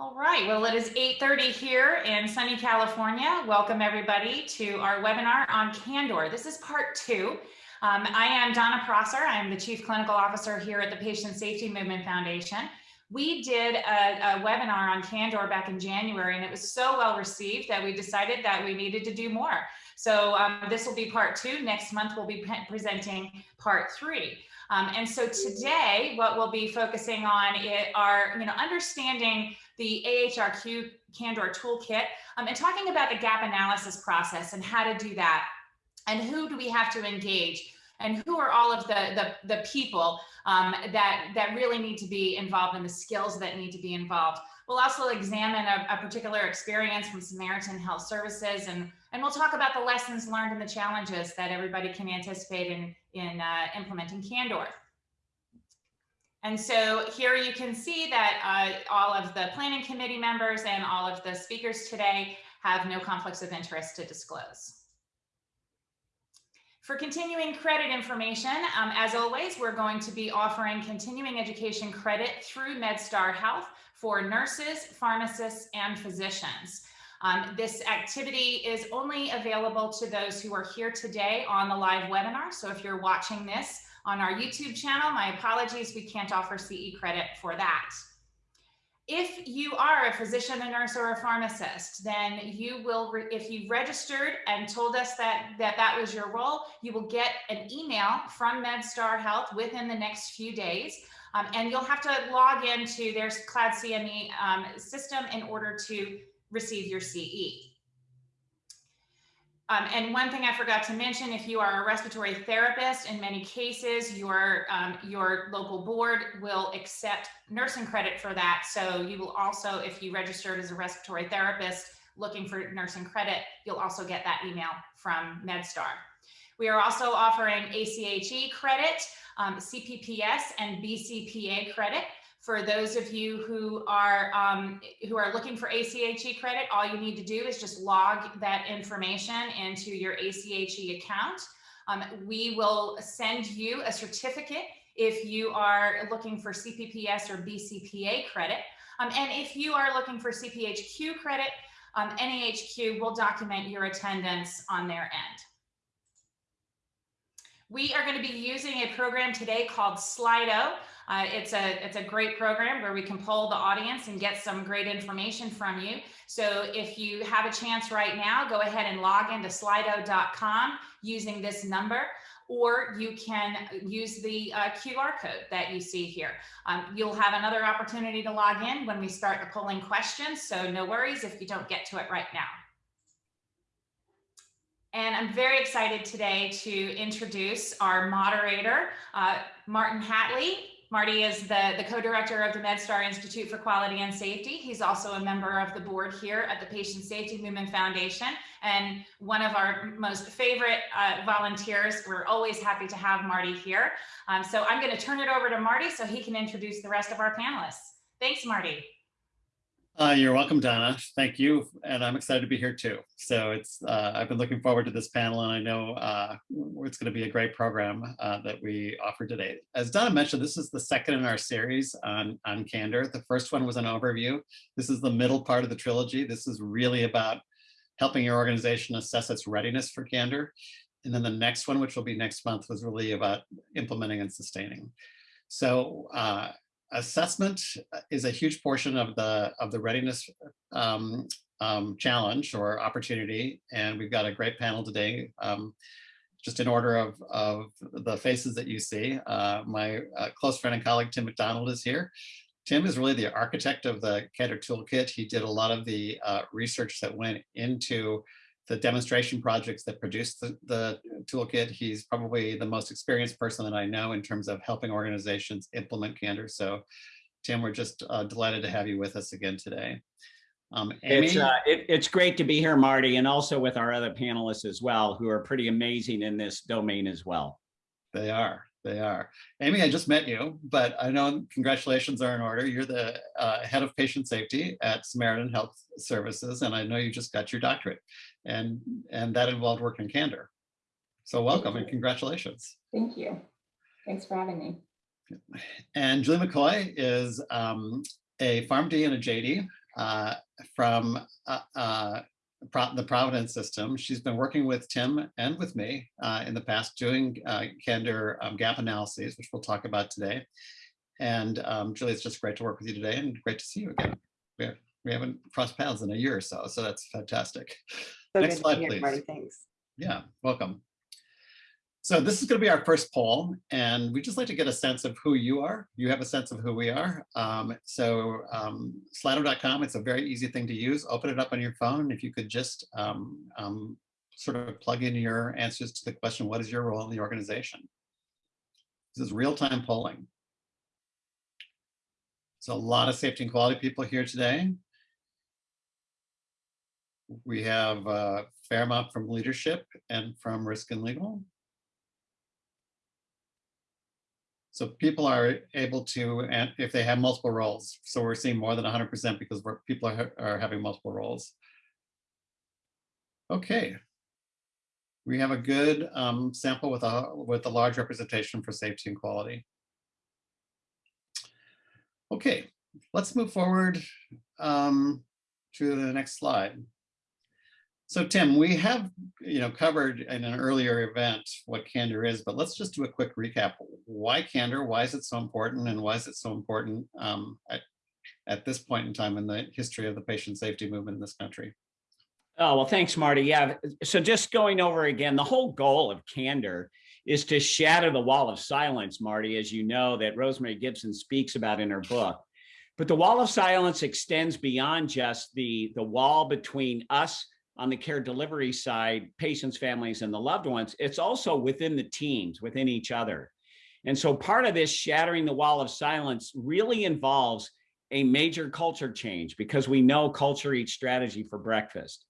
All right, well, it is 8.30 here in sunny California. Welcome everybody to our webinar on Candor. This is part two. Um, I am Donna Prosser. I'm the Chief Clinical Officer here at the Patient Safety Movement Foundation. We did a, a webinar on Candor back in January and it was so well received that we decided that we needed to do more. So um, this will be part two. Next month, we'll be presenting part three. Um, and so today, what we'll be focusing on are, you know, understanding the AHRQ Candor Toolkit um, and talking about the gap analysis process and how to do that and who do we have to engage and who are all of the, the, the people um, that, that really need to be involved and the skills that need to be involved. We'll also examine a, a particular experience from Samaritan Health Services and, and we'll talk about the lessons learned and the challenges that everybody can anticipate in, in uh, implementing Candor. And so here you can see that uh, all of the planning committee members and all of the speakers today have no conflicts of interest to disclose. For continuing credit information, um, as always, we're going to be offering continuing education credit through MedStar Health for nurses, pharmacists, and physicians. Um, this activity is only available to those who are here today on the live webinar. So if you're watching this on our YouTube channel, my apologies, we can't offer CE credit for that. If you are a physician, a nurse, or a pharmacist, then you will, if you registered and told us that, that that was your role, you will get an email from MedStar Health within the next few days. Um, and you'll have to log into their Cloud CME um, system in order to receive your CE. Um, and one thing I forgot to mention, if you are a respiratory therapist, in many cases, your, um, your local board will accept nursing credit for that. So you will also, if you registered as a respiratory therapist looking for nursing credit, you'll also get that email from MedStar. We are also offering ACHE credit, um, CPPS and BCPA credit. For those of you who are um, who are looking for ACHE credit, all you need to do is just log that information into your ACHE account. Um, we will send you a certificate if you are looking for CPPS or BCPA credit. Um, and if you are looking for CPHQ credit, um, NAHQ will document your attendance on their end. We are going to be using a program today called Slido. Uh, it's a it's a great program where we can poll the audience and get some great information from you. So if you have a chance right now, go ahead and log into slido.com using this number or you can use the uh, QR code that you see here. Um, you'll have another opportunity to log in when we start the polling questions, so no worries if you don't get to it right now. And I'm very excited today to introduce our moderator, uh, Martin Hatlie. Marty is the, the co-director of the MedStar Institute for Quality and Safety. He's also a member of the board here at the Patient Safety Movement Foundation and one of our most favorite uh, volunteers. We're always happy to have Marty here. Um, so I'm going to turn it over to Marty so he can introduce the rest of our panelists. Thanks, Marty. Uh, you're welcome, Donna. Thank you. And I'm excited to be here too. So it's uh, I've been looking forward to this panel and I know uh, it's going to be a great program uh, that we offer today. As Donna mentioned, this is the second in our series on, on Candor. The first one was an overview. This is the middle part of the trilogy. This is really about helping your organization assess its readiness for Candor. And then the next one, which will be next month, was really about implementing and sustaining. So uh, assessment uh, is a huge portion of the of the readiness um, um, challenge or opportunity, and we've got a great panel today. Um, just in order of, of the faces that you see, uh, my uh, close friend and colleague Tim McDonald is here. Tim is really the architect of the Candor Toolkit. He did a lot of the uh, research that went into the demonstration projects that produced the, the, toolkit. He's probably the most experienced person that I know in terms of helping organizations implement Candor. So Tim, we're just uh, delighted to have you with us again today. Um, Amy? It's, uh, it, it's great to be here, Marty, and also with our other panelists as well, who are pretty amazing in this domain as well. They are. They are. Amy, I just met you, but I know congratulations are in order. You're the uh, head of patient safety at Samaritan Health Services, and I know you just got your doctorate, and and that involved work in Candor. So welcome and congratulations. Thank you. Thanks for having me. And Julie McCoy is um, a PharmD and a JD uh, from uh, uh, the Providence system. She's been working with Tim and with me uh, in the past doing uh, candor um, gap analyses, which we'll talk about today. And um, Julie, it's just great to work with you today and great to see you again. We, have, we haven't crossed paths in a year or so, so that's fantastic. So Next slide, please. Thanks. Yeah, welcome. So this is going to be our first poll, and we just like to get a sense of who you are. You have a sense of who we are. Um, so um, Slido.com, it's a very easy thing to use. Open it up on your phone. If you could just um, um, sort of plug in your answers to the question, what is your role in the organization? This is real-time polling. So a lot of safety and quality people here today. We have a fair amount from leadership and from risk and legal. So people are able to, and if they have multiple roles, so we're seeing more than 100% because people are, are having multiple roles. Okay. We have a good um, sample with a, with a large representation for safety and quality. Okay, let's move forward um, to the next slide. So Tim, we have, you know, covered in an earlier event what candor is, but let's just do a quick recap. Why candor? Why is it so important? And why is it so important um, at, at this point in time in the history of the patient safety movement in this country? Oh, well, thanks, Marty. Yeah. So just going over again, the whole goal of candor is to shatter the wall of silence, Marty, as you know, that Rosemary Gibson speaks about in her book. But the wall of silence extends beyond just the, the wall between us on the care delivery side, patients, families, and the loved ones. It's also within the teams, within each other. And so part of this shattering the wall of silence really involves a major culture change because we know culture eats strategy for breakfast.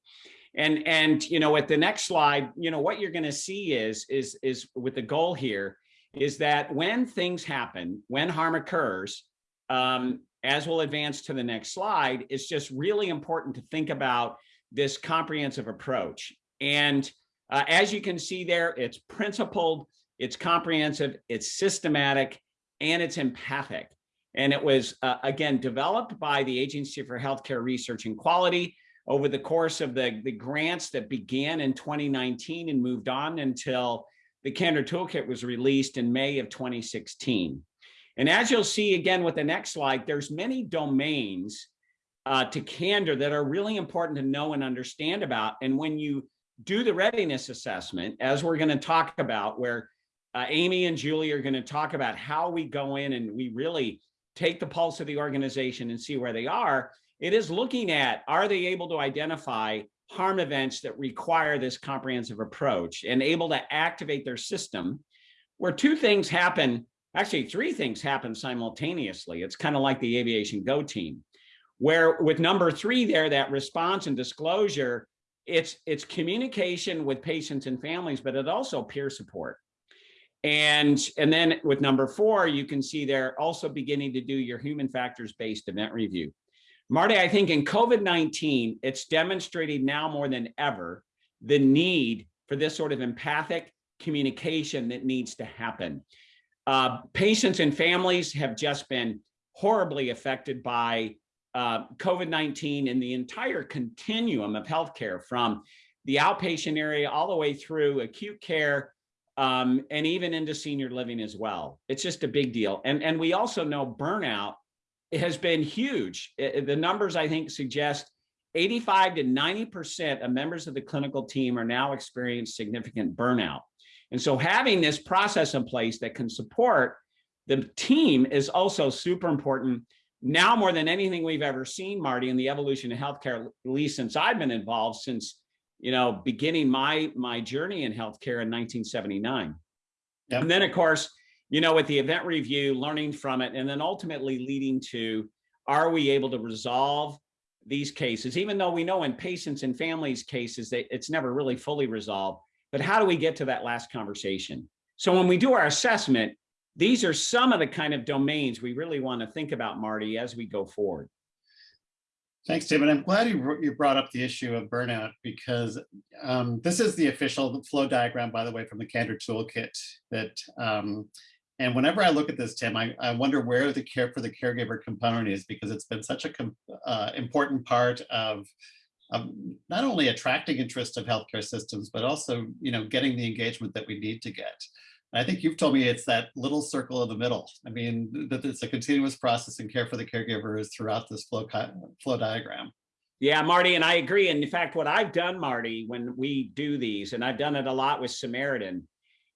And and you know, at the next slide, you know, what you're going to see is is is with the goal here is that when things happen, when harm occurs, um, as we'll advance to the next slide, it's just really important to think about this comprehensive approach. And uh, as you can see there, it's principled, it's comprehensive, it's systematic, and it's empathic. And it was, uh, again, developed by the Agency for Healthcare Research and Quality over the course of the, the grants that began in 2019 and moved on until the Candor Toolkit was released in May of 2016. And as you'll see again with the next slide, there's many domains uh, to candor that are really important to know and understand about. And when you do the readiness assessment, as we're going to talk about, where uh, Amy and Julie are going to talk about how we go in and we really take the pulse of the organization and see where they are, it is looking at, are they able to identify harm events that require this comprehensive approach and able to activate their system where two things happen, actually three things happen simultaneously. It's kind of like the aviation go team where with number three there, that response and disclosure, it's, it's communication with patients and families, but it also peer support. And, and then with number four, you can see they're also beginning to do your human factors based event review. Marty, I think in COVID-19, it's demonstrated now more than ever the need for this sort of empathic communication that needs to happen. Uh, patients and families have just been horribly affected by uh, COVID-19 and the entire continuum of healthcare from the outpatient area all the way through acute care um, and even into senior living as well. It's just a big deal. And, and we also know burnout has been huge. It, the numbers I think suggest 85 to 90% of members of the clinical team are now experiencing significant burnout. And so having this process in place that can support the team is also super important now more than anything we've ever seen, Marty, in the evolution of healthcare, at least since I've been involved since, you know, beginning my my journey in healthcare in 1979. Yep. And then, of course, you know, with the event review, learning from it, and then ultimately leading to, are we able to resolve these cases, even though we know in patients and families cases that it's never really fully resolved, but how do we get to that last conversation? So when we do our assessment, these are some of the kind of domains we really want to think about, Marty, as we go forward. Thanks, Tim. And I'm glad you, you brought up the issue of burnout because um, this is the official flow diagram, by the way, from the Candor Toolkit that um, And whenever I look at this, Tim, I, I wonder where the care for the caregiver component is because it's been such a uh, important part of um, not only attracting interest of healthcare systems, but also, you know, getting the engagement that we need to get. I think you've told me it's that little circle in the middle. I mean, that it's a continuous process and care for the caregiver is throughout this flow, flow diagram. Yeah, Marty, and I agree. And in fact, what I've done, Marty, when we do these, and I've done it a lot with Samaritan,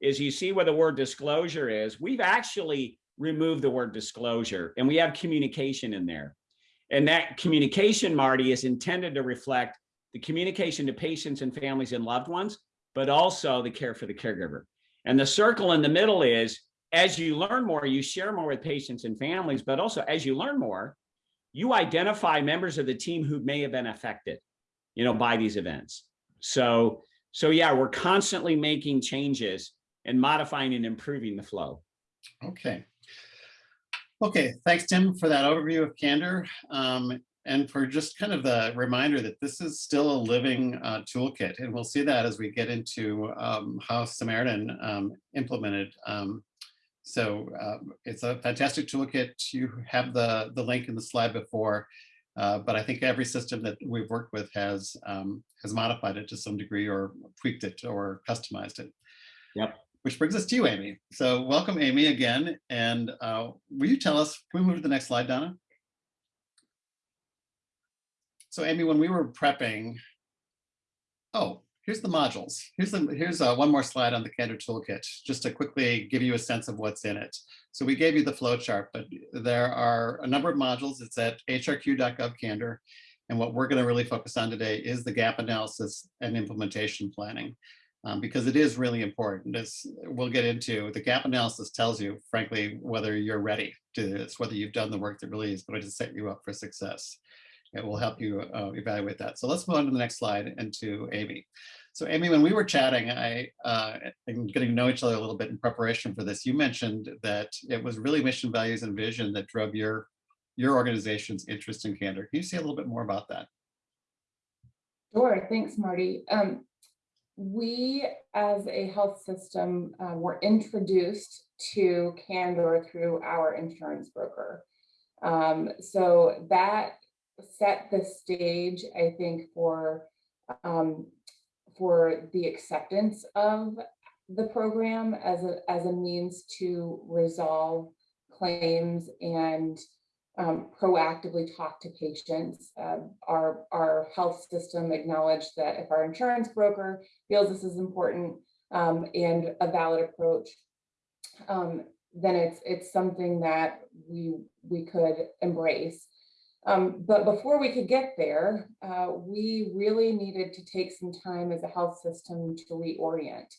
is you see where the word disclosure is, we've actually removed the word disclosure and we have communication in there. And that communication, Marty, is intended to reflect the communication to patients and families and loved ones, but also the care for the caregiver. And the circle in the middle is as you learn more, you share more with patients and families, but also as you learn more, you identify members of the team who may have been affected, you know, by these events. So, so yeah, we're constantly making changes and modifying and improving the flow. Okay. Okay, thanks, Tim, for that overview of Candor. Um, and for just kind of the reminder that this is still a living uh, toolkit. And we'll see that as we get into um, how Samaritan um, implemented. Um, so uh, it's a fantastic toolkit. You have the, the link in the slide before, uh, but I think every system that we've worked with has, um, has modified it to some degree or tweaked it or customized it. Yep. Which brings us to you, Amy. So welcome, Amy, again. And uh, will you tell us, can we move to the next slide, Donna? So Amy, when we were prepping, oh, here's the modules. Here's the here's uh, one more slide on the Candor Toolkit, just to quickly give you a sense of what's in it. So we gave you the flow chart, but there are a number of modules. It's at hrq.gov Candor. And what we're going to really focus on today is the gap analysis and implementation planning. Um, because it is really important. As we'll get into, the gap analysis tells you, frankly, whether you're ready to this, whether you've done the work that really is going to set you up for success. It will help you uh, evaluate that. So let's move on to the next slide and to Amy. So Amy, when we were chatting, I uh, and getting to know each other a little bit in preparation for this, you mentioned that it was really mission, values, and vision that drove your your organization's interest in candor. Can you say a little bit more about that? Sure, thanks, Marty. Um, we, as a health system, uh, were introduced to Candor through our insurance broker. Um, so that set the stage, I think, for um, for the acceptance of the program as a as a means to resolve claims and um, proactively talk to patients. Uh, our, our health system acknowledged that if our insurance broker feels this is important um, and a valid approach, um, then it's it's something that we we could embrace. Um, but before we could get there, uh, we really needed to take some time as a health system to reorient.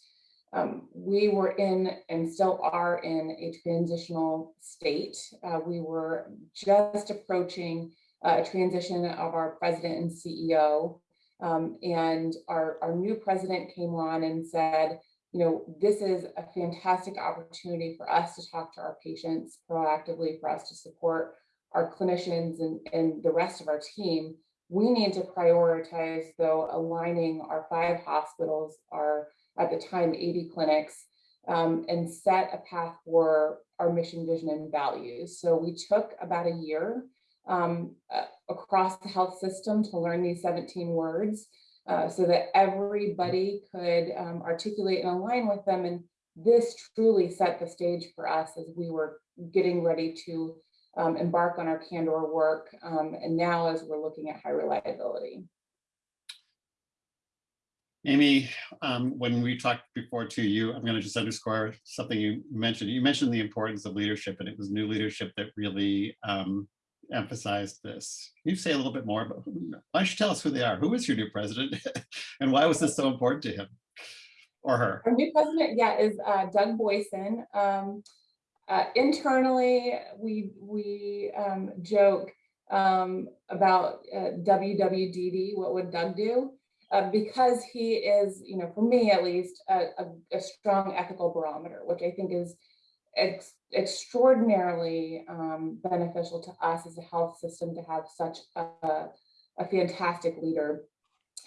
Um, we were in and still are in a transitional state. Uh, we were just approaching a transition of our president and CEO. Um, and our, our new president came on and said, you know, this is a fantastic opportunity for us to talk to our patients proactively, for us to support our clinicians and, and the rest of our team. We need to prioritize, though, aligning our five hospitals, our at the time 80 clinics um, and set a path for our mission, vision, and values. So we took about a year um, uh, across the health system to learn these 17 words uh, so that everybody could um, articulate and align with them. And this truly set the stage for us as we were getting ready to um, embark on our Candor work. Um, and now as we're looking at high reliability. Amy, um, when we talked before to you, I'm going to just underscore something you mentioned. You mentioned the importance of leadership, and it was new leadership that really um, emphasized this. Can you say a little bit more about? Why don't you tell us who they are? Who is your new president, and why was this so important to him or her? Our new president, yeah, is uh, Doug Boysen. Um, uh, internally, we we um, joke um, about uh, WWDD. What would Doug do? uh, because he is, you know, for me at least, a, a, a strong ethical barometer, which I think is ex extraordinarily um, beneficial to us as a health system to have such a, a fantastic leader.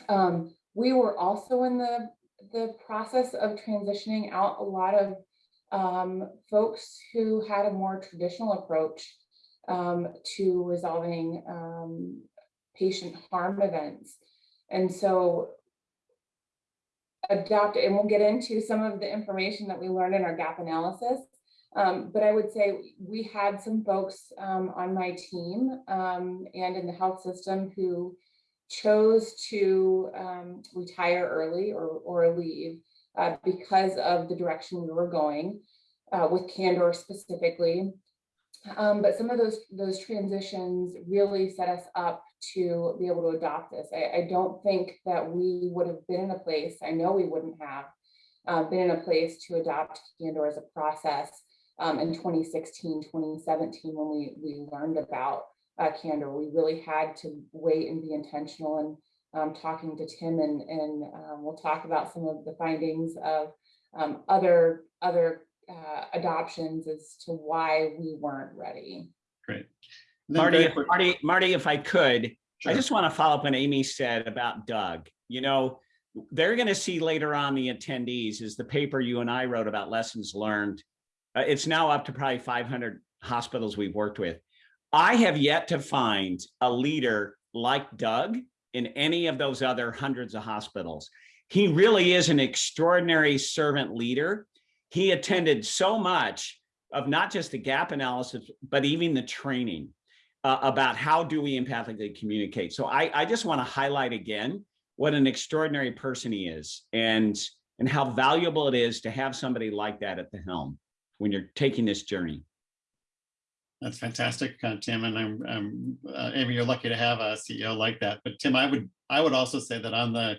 Um, we were also in the the process of transitioning out a lot of um, folks who had a more traditional approach um, to resolving um, patient harm events. And so adopt, and we'll get into some of the information that we learned in our gap analysis. Um, but I would say we had some folks um, on my team um, and in the health system who chose to um, retire early or, or leave uh, because of the direction we were going uh, with Candor specifically. Um, but some of those those transitions really set us up to be able to adopt this. I, I don't think that we would have been in a place, I know we wouldn't have uh, been in a place to adopt Candor as a process um, in 2016, 2017, when we, we learned about uh, Candor. We really had to wait and be intentional and um, talking to Tim and, and um, we'll talk about some of the findings of um, other, other uh, adoptions as to why we weren't ready. Great. Marty, if- Marty, Marty, if I could, I just want to follow up on Amy said about Doug. You know, they're going to see later on the attendees is the paper you and I wrote about lessons learned. Uh, it's now up to probably 500 hospitals we've worked with. I have yet to find a leader like Doug in any of those other hundreds of hospitals. He really is an extraordinary servant leader. He attended so much of not just the gap analysis, but even the training uh, about how do we empathically communicate. So I, I just want to highlight again what an extraordinary person he is and, and how valuable it is to have somebody like that at the helm when you're taking this journey. That's fantastic, uh, Tim, and I'm, I'm, uh, Amy, you're lucky to have a CEO like that. But Tim, I would, I would also say that on the,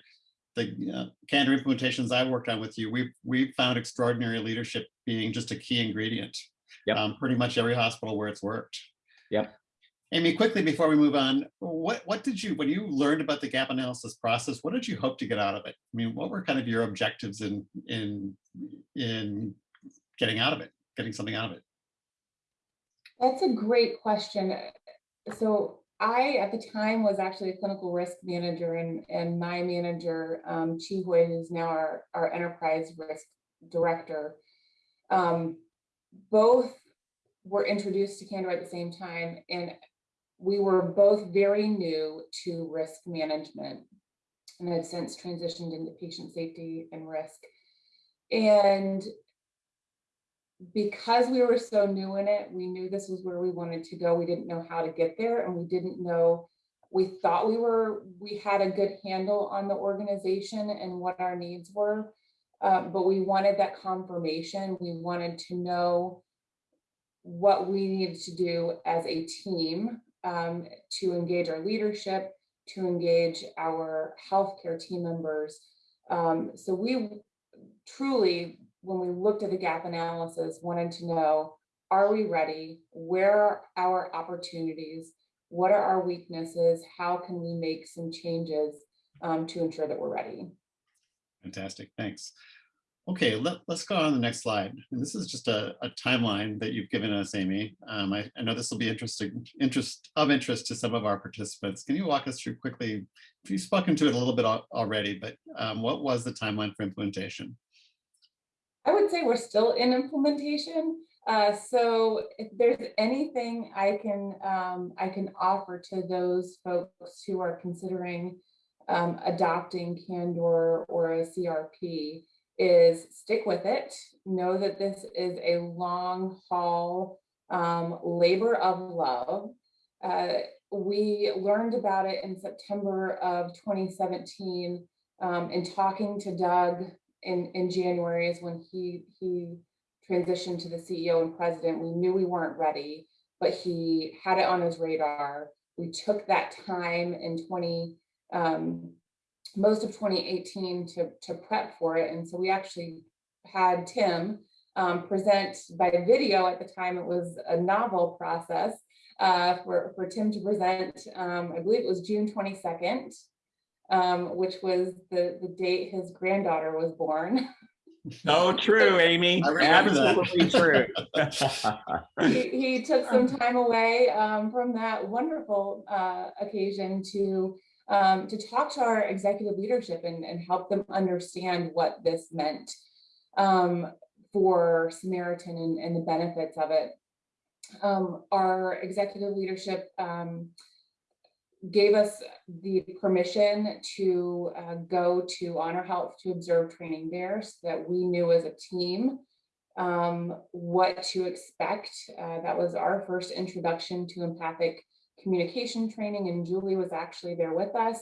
the uh, candor implementations I worked on with you, we've, we've found extraordinary leadership being just a key ingredient. Yep. Um, Pretty much every hospital where it's worked. Yep. Amy, quickly before we move on, what, what did you, when you learned about the gap analysis process, what did you hope to get out of it? I mean, what were kind of your objectives in, in, in getting out of it, getting something out of it? That's a great question. So I, at the time, was actually a clinical risk manager and, and my manager, um, Chi Hui, who's now our, our enterprise risk director. Um, both were introduced to Candor at the same time and we were both very new to risk management and have since transitioned into patient safety and risk. And because we were so new in it, we knew this was where we wanted to go. We didn't know how to get there and we didn't know, we thought we were, we had a good handle on the organization and what our needs were. Uh, but we wanted that confirmation. We wanted to know what we needed to do as a team um, to engage our leadership, to engage our healthcare team members. Um, so we truly, when we looked at the gap analysis, wanted to know, are we ready? Where are our opportunities? What are our weaknesses? How can we make some changes um, to ensure that we're ready? Fantastic, thanks. Okay, let, us go on to the next slide. And this is just a, a timeline that you've given us, Amy. Um, I, I know this will be interesting, interest of interest to some of our participants. Can you walk us through quickly? You've spoken to it a little bit al- already, but um, what was the timeline for implementation? I would say we're still in implementation. Uh, so if there's anything I can um, I can offer to those folks who are considering um, adopting Candor or a CRP is stick with it. Know that this is a long haul um, labor of love. Uh, we learned about it in September of 2017 um, in talking to Doug in, in January is when he, he transitioned to the CEO and president. We knew we weren't ready, but he had it on his radar. We took that time in 20, um, most of 2018 to, to prep for it. And so we actually had Tim um, present by video at the time. It was a novel process uh, for, for Tim to present. Um, I believe it was June 22nd, um, which was the, the date his granddaughter was born. So true, Amy. I remember that. Absolutely true. he, he took some time away um, from that wonderful uh, occasion to um, to talk to our executive leadership and, and help them understand what this meant. Um, for Samaritan and, and the benefits of it. Um, our executive leadership, um, gave us the permission to, uh, go to HonorHealth to observe training there so that we knew as a team, um, what to expect. Uh, that was our first introduction to empathic communication training and Julie was actually there with us.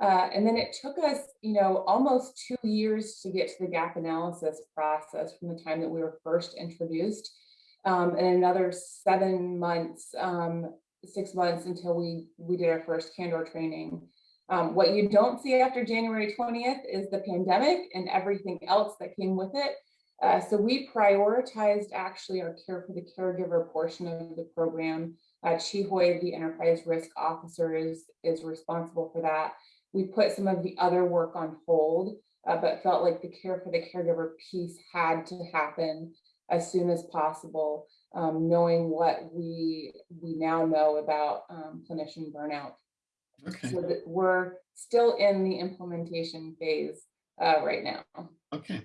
Uh, and then it took us, you know, almost two years to get to the gap analysis process from the time that we were first introduced. Um, and another seven months, um, six months until we, we did our first candor training. Um, what you don't see after January 20th is the pandemic and everything else that came with it. Uh, so we prioritized actually our care for the caregiver portion of the program. Uh, Chi Hoi, the enterprise risk officer is, is responsible for that. We put some of the other work on hold, uh, but felt like the care for the caregiver piece had to happen as soon as possible, um, knowing what we, we now know about um, clinician burnout. Okay, So that we're still in the implementation phase uh, right now. okay.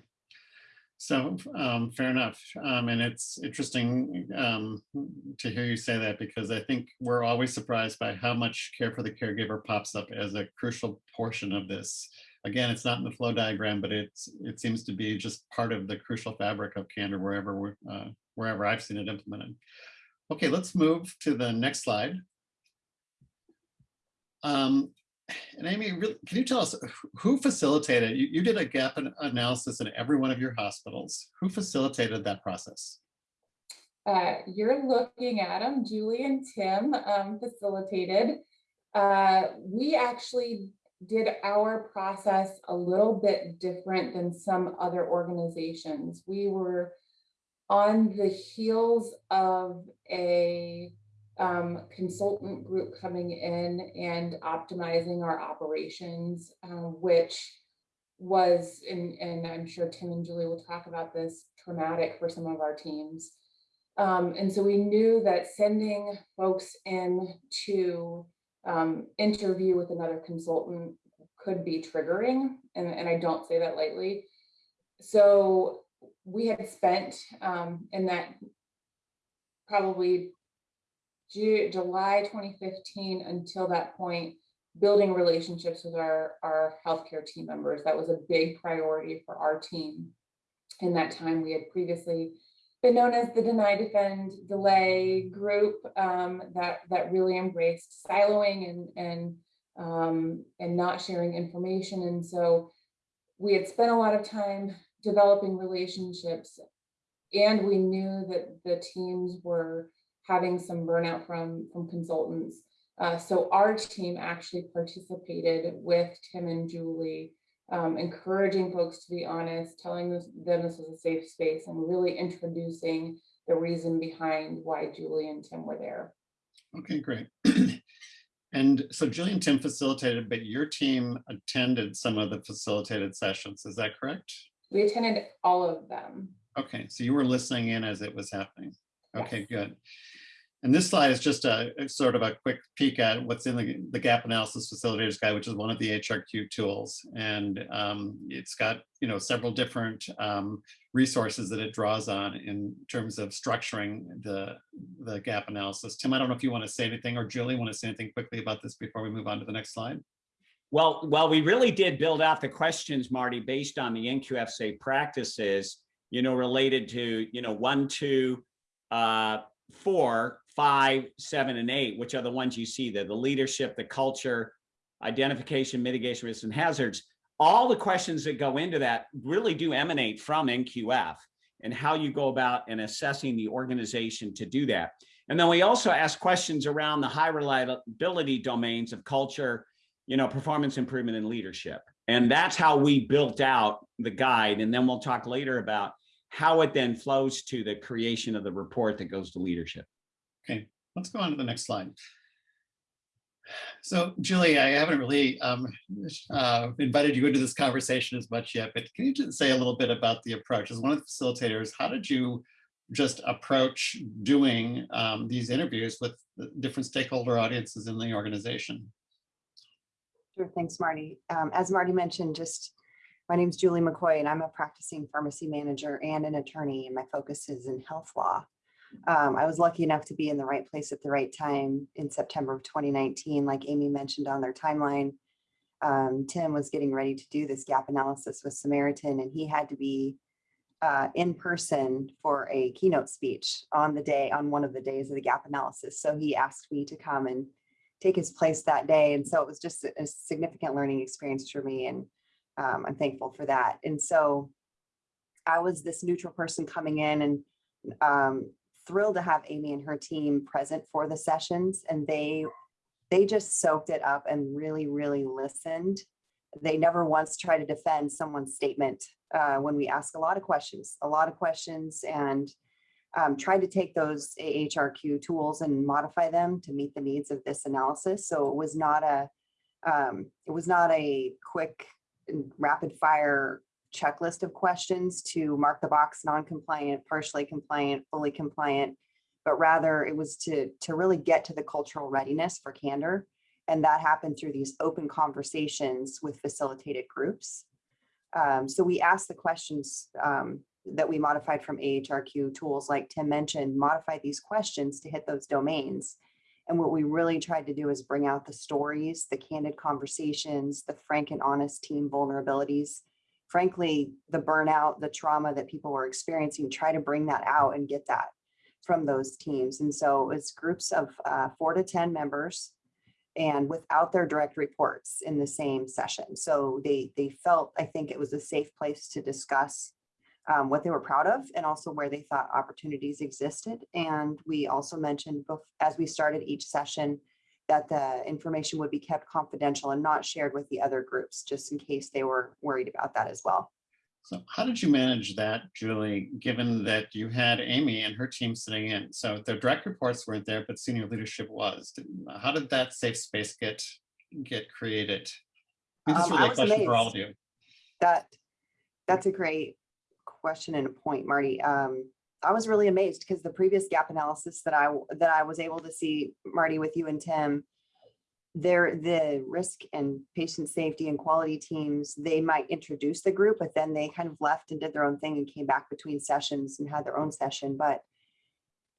So, um, fair enough. Um, and it's interesting, um, to hear you say that because I think we're always surprised by how much care for the caregiver pops up as a crucial portion of this. Again, it's not in the flow diagram, but it's, it seems to be just part of the crucial fabric of candor wherever we're, uh, wherever I've seen it implemented. Okay, let's move to the next slide. Um, and Amy, really, can you tell us who- facilitated, you, you did a gap analysis in every one of your hospitals. Who facilitated that process? Uh, you're looking at them, Julie and Tim um, facilitated. Uh, we actually did our process a little bit different than some other organizations. We were on the heels of a um, consultant group coming in and optimizing our operations, uh, which was, and, and I'm sure Tim and Julie will talk about this, traumatic for some of our teams. Um, and so we knew that sending folks in to um, interview with another consultant could be triggering, and, and I don't say that lightly. So we had spent um, in that probably Ju- July 2015 until that point, building relationships with our, our healthcare team members. That was a big priority for our team. In that time, we had previously been known as the deny defend delay group um, that that really embraced siloing and and um, and not sharing information and so we had spent a lot of time developing relationships and we knew that the teams were having some burnout from from consultants uh, so our team actually participated with Tim and Julie um, encouraging folks to be honest, telling them this was a safe space and really introducing the reason behind why Julie and Tim were there. Okay, great. And so Julie and Tim facilitated, but your team attended some of the facilitated sessions. Is that correct? We attended all of them. Okay, so you were listening in as it was happening. Okay, Yes. good. And this slide is just a a sort of a quick peek at what's in the, the gap analysis facilitators guide, which is one of the HRQ tools. And um, it's got, you know, several different um, resources that it draws on in terms of structuring the, the gap analysis. Tim, I don't know if you want to say anything or Julie want to say anything quickly about this before we move on to the next slide. Well, well, we really did build out the questions, Marty, based on the NQF safe practices, you know, related to, you know, one, two, uh, four, five, seven, and eight, which are the ones you see there, the leadership, the culture, identification, mitigation, risks, and hazards. All the questions that go into that really do emanate from NQF and how you go about and assessing the organization to do that. And then we also ask questions around the high reliability domains of culture, you know, performance improvement and leadership. And that's how we built out the guide. And then we'll talk later about how it then flows to the creation of the report that goes to leadership. Okay, let's go on to the next slide. So Julie, I haven't really um, uh, invited you into this conversation as much yet, but can you just say a little bit about the approach? As one of the facilitators, how did you just approach doing um, these interviews with different stakeholder audiences in the organization? Sure, thanks, Marty. Um, as Marty mentioned, just My name is Julie McCoy and I'm a practicing pharmacy manager and an attorney and my focus is in health law. Um, I was lucky enough to be in the right place at the right time in September of 2019, like Amy mentioned on their timeline. Um, Tim was getting ready to do this gap analysis with Samaritan and he had to be uh, in person for a keynote speech on the day, on one of the days of the gap analysis. So he asked me to come and take his place that day. And so it was just a significant learning experience for me and um, I'm thankful for that. And so I was this neutral person coming in and um, thrilled to have Amy and her team present for the sessions and they they just soaked it up and really, really listened. They never once tried to defend someone's statement uh, when we ask a lot of questions, a lot of questions and um, tried to take those AHRQ tools and modify them to meet the needs of this analysis. So it was not a, um, it was not a quick rapid fire checklist of questions to mark the box non-compliant, partially compliant, fully compliant, but rather it was to, to really get to the cultural readiness for candor. And that happened through these open conversations with facilitated groups. Um, so we asked the questions um, that we modified from AHRQ tools, like Tim mentioned, modify these questions to hit those domains. And what we really tried to do is bring out the stories, the candid conversations, the frank and honest team vulnerabilities. Frankly, the burnout, the trauma that people were experiencing, try to bring that out and get that from those teams. And so it's groups of uh, four to 10 members and without their direct reports in the same session. So they, they felt, I think it was a safe place to discuss um, what they were proud of and also where they thought opportunities existed. And we also mentioned as we started each session that the information would be kept confidential and not shared with the other groups, just in case they were worried about that as well. So how did you manage that, Julie, given that you had Amy and her team sitting in? So the direct reports weren't there, but senior leadership was. How did that safe space get, get created? I This is Um, really a question for all of you. That, that's a great question and a point, Marty. Um, I was really amazed because the previous gap analysis that I, that I was able to see, Marty, with you and Tim, there, the risk and patient safety and quality teams, they might introduce the group, but then they kind of left and did their own thing and came back between sessions and had their own session. But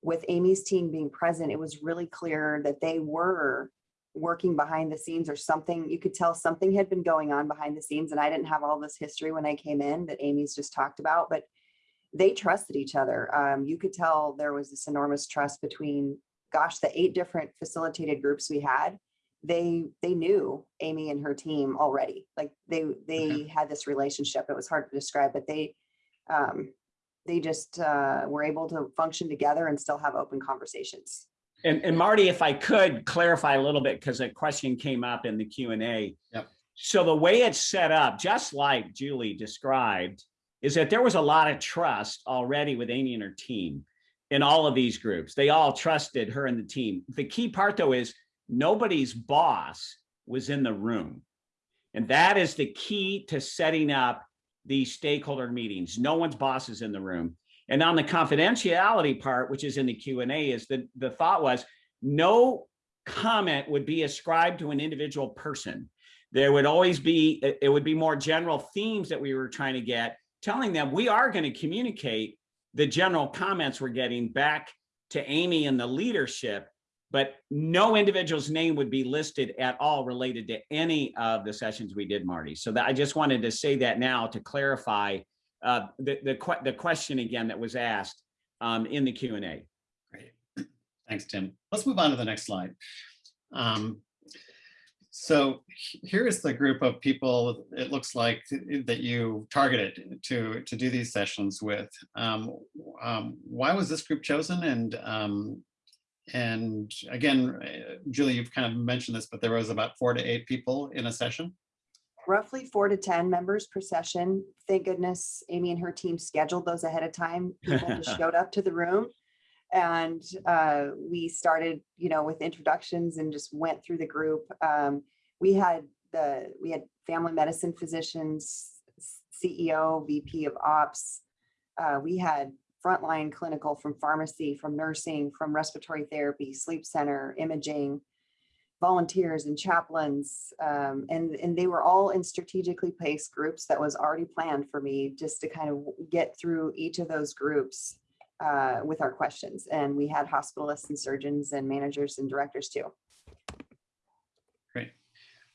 with Amy's team being present, it was really clear that they were working behind the scenes or something. You could tell something had been going on behind the scenes and I didn't have all this history when I came in that Amy's just talked about, but they trusted each other. Um, you could tell there was this enormous trust between, gosh, the eight different facilitated groups we had. They they knew Amy and her team already. Like they they had this relationship. It was hard to describe, but they um, they just uh, were able to function together and still have open conversations. And, and Marty, if I could clarify a little bit, because a question came up in the Q and A. Yep. So the way it's set up, just like Julie described, is that there was a lot of trust already with Amy and her team in all of these groups. They all trusted her and the team. The key part though is nobody's boss was in the room. And that is the key to setting up these stakeholder meetings. No one's boss is in the room. And on the confidentiality part, which is in the Q and A, is that the thought was no comment would be ascribed to an individual person. There would always be, it would be more general themes that we were trying to get, telling them we are going to communicate the general comments we're getting back to Amy and the leadership, but no individual's name would be listed at all related to any of the sessions we did, Marty. So that I just wanted to say that now to clarify uh, the, the, que- the question again that was asked um, in the Q and A. Great. Thanks, Tim. Let's move on to the next slide. Um, So here is the group of people, it looks like, that you targeted to, to do these sessions with. Um, um, Why was this group chosen? And, um, and again, uh, Julie, you've kind of mentioned this, but there was about four to eight people in a session. Roughly four to 10 members per session. Thank goodness Amy and her team scheduled those ahead of time. People just showed up to the room. And uh, we started, you know, with introductions and just went through the group. Um, we had the, we had family medicine physicians, CEO, VP of ops. Uh, we had frontline clinical from pharmacy, from nursing, from respiratory therapy, sleep center, imaging, volunteers and chaplains. Um, and, and they were all in strategically placed groups that was already planned for me just to kind of get through each of those groups uh, with our questions. And we had hospitalists and surgeons and managers and directors too. Great.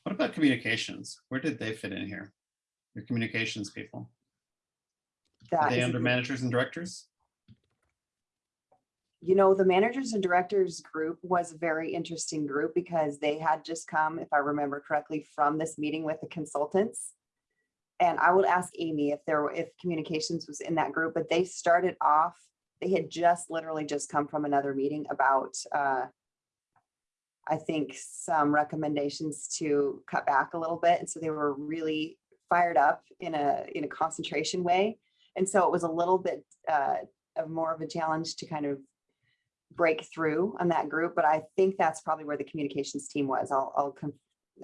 What about communications? Where did they fit in here? Your communications people? Are they under managers and directors? You know, the managers and directors group was a very interesting group because they had just come, if I remember correctly, from this meeting with the consultants. And I would ask Amy if there were, if communications was in that group, but they started off, they had just literally just come from another meeting about, uh, I think some recommendations to cut back a little bit. And so they were really fired up in a, in a concentration way. And so it was a little bit, uh, of more of a challenge to kind of break through on that group, but I think that's probably where the communications team was. I'll, I'll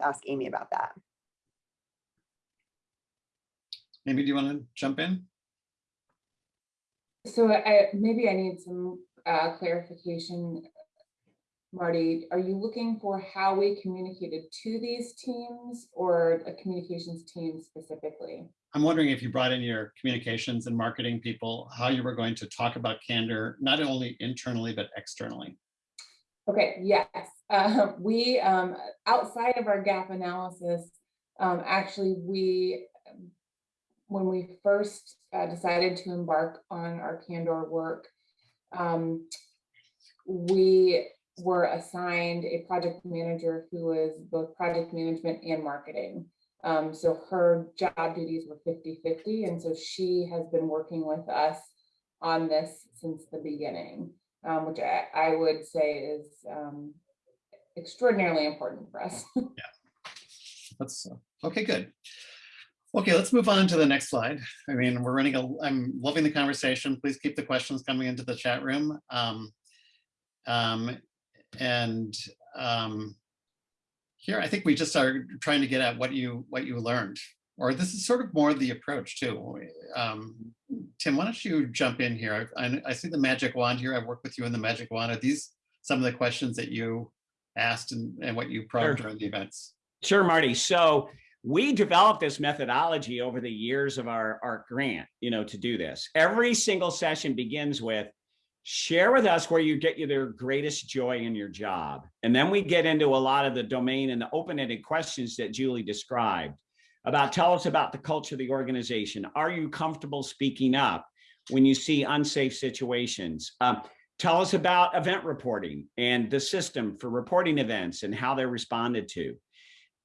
ask Amy about that. Amy, do you want to jump in? So I, maybe I need some uh, clarification. Marty, are you looking for how we communicated to these teams or a communications team specifically? I'm wondering if you brought in your communications and marketing people, how you were going to talk about candor, not only internally, but externally. Okay, yes, uh, we, um, outside of our gap analysis, um, actually, we, um, when we first uh, decided to embark on our Candor work, um, we were assigned a project manager who was both project management and marketing. Um, so her job duties were 50-50, and so she has been working with us on this since the beginning um, which I, I would say is um, extraordinarily important for us. yeah. That's, uh, okay, good. Okay, let's move on to the next slide. I mean, we're running, a. I'm loving the conversation. Please keep the questions coming into the chat room. Um, um, and um, here, I think we just are trying to get at what you, what you learned, or this is sort of more the approach too. Um, Tim, why don't you jump in here? I, I- I see the magic wand here. I've worked with you in the magic wand. Are these some of the questions that you asked and, and what you probed Sure. during the events? Sure, Marty. So we developed this methodology over the years of our, our grant, you know, to do this. Every single session begins with share with us where you get your greatest joy in your job. And then we get into a lot of the domain and the open-ended questions that Julie described about tell us about the culture of the organization. Are you comfortable speaking up when you see unsafe situations? Um, tell us about event reporting and the system for reporting events and how they're responded to